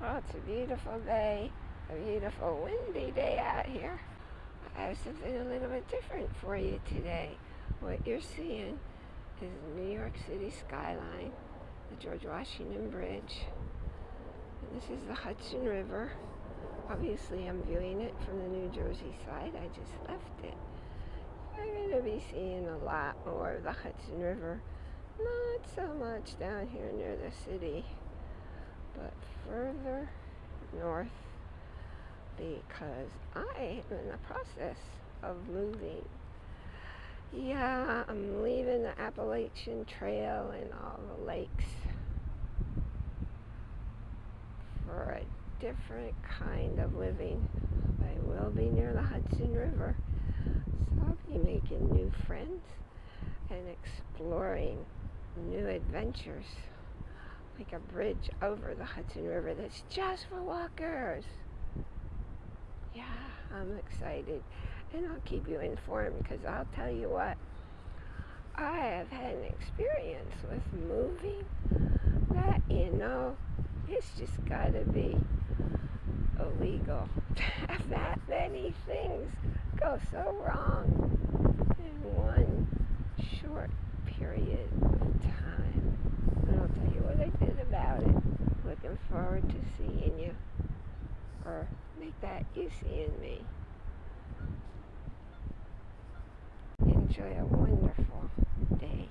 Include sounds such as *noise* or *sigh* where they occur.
Well, it's a beautiful day, a beautiful windy day out here. I have something a little bit different for you today. What you're seeing is the New York City skyline, the George Washington Bridge. And this is the Hudson River. Obviously, I'm viewing it from the New Jersey side. I just left it. You're going to be seeing a lot more of the Hudson River. Not so much down here near the city but further north because I am in the process of moving. Yeah, I'm leaving the Appalachian Trail and all the lakes for a different kind of living. I will be near the Hudson River, so I'll be making new friends and exploring new adventures like a bridge over the Hudson River that's just for walkers. Yeah, I'm excited. And I'll keep you informed because I'll tell you what, I have had an experience with moving that, you know, it's just got to be illegal *laughs* that many things go so wrong in one short period of time. And I'll tell you what I did about it. Looking forward to seeing you. Or make that you seeing me. Enjoy a wonderful day.